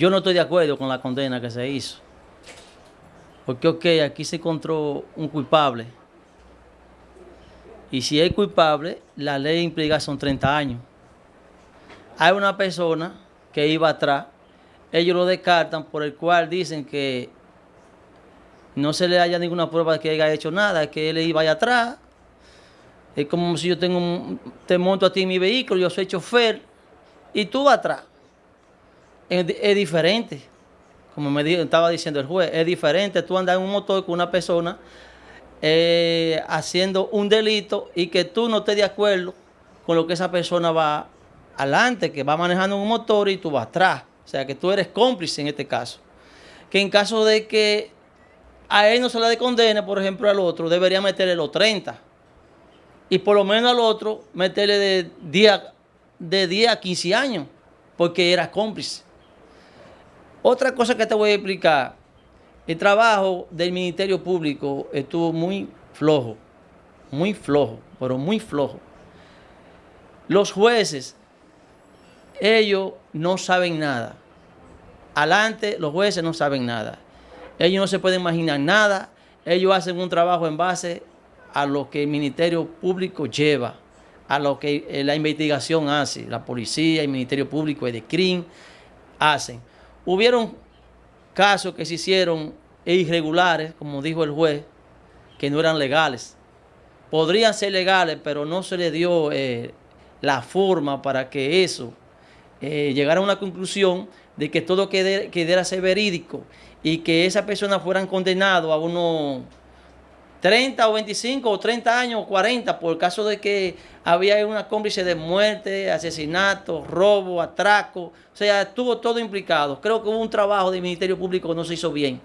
Yo no estoy de acuerdo con la condena que se hizo. Porque, ok, aquí se encontró un culpable. Y si es culpable, la ley implica son 30 años. Hay una persona que iba atrás, ellos lo descartan, por el cual dicen que no se le haya ninguna prueba de que haya hecho nada, que él iba allá atrás. Es como si yo tengo un, te monto a ti en mi vehículo, yo soy chofer, y tú vas atrás. Es, diferente, como me estaba diciendo el juez, es diferente tú andar en un motor con una persona eh, haciendo un delito y que tú no estés de acuerdo con lo que esa persona va adelante, que va manejando un motor y tú vas atrás. O sea, que tú eres cómplice en este caso. Que en caso de que a él no se le condene, por ejemplo, al otro, debería meterle los 30. Y por lo menos al otro, meterle de 10, de 10 a 15 años, porque era cómplice. Otra cosa que te voy a explicar, el trabajo del Ministerio Público estuvo muy flojo, muy flojo, pero muy flojo. Los jueces, ellos no saben nada. Adelante, los jueces no saben nada. Ellos no se pueden imaginar nada. Ellos hacen un trabajo en base a lo que el Ministerio Público lleva, a lo que eh, la investigación hace, la policía, el Ministerio Público, el de CRIM, hacen. Hubieron casos que se hicieron irregulares, como dijo el juez, que no eran legales. Podrían ser legales, pero no se le dio eh, la forma para que eso eh, llegara a una conclusión de que todo quedara ser verídico y que esas personas fueran condenados a unos 30 o 25 o 30 años o 40 por el caso de que había una cómplice de muerte, asesinato, robo, atraco. O sea, estuvo todo implicado. Creo que hubo un trabajo del Ministerio Público que no se hizo bien.